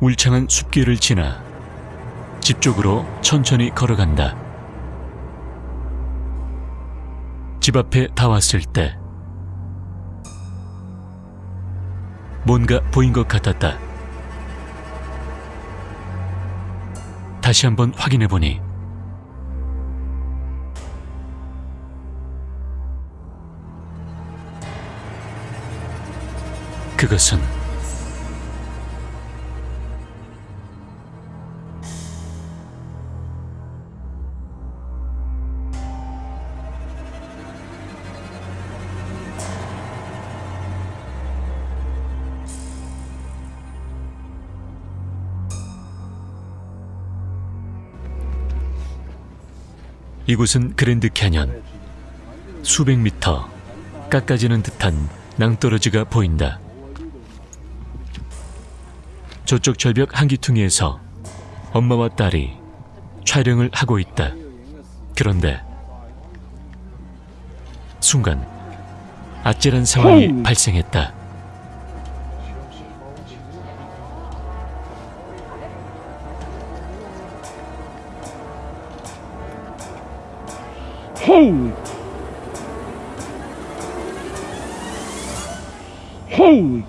울창한 숲길을 지나 집 쪽으로 천천히 걸어간다. 집 앞에 다 왔을 때 뭔가 보인 것 같았다. 다시 한번 확인해 보니 그것은 이곳은 그랜드 캐년 수백 미터 깎아지는 듯한 낭떠러지가 보인다. 저쪽 절벽 한 기퉁이에서 엄마와 딸이 촬영을 하고 있다. 그런데 순간 아찔한 상황이 발생했다. Hey! Hey!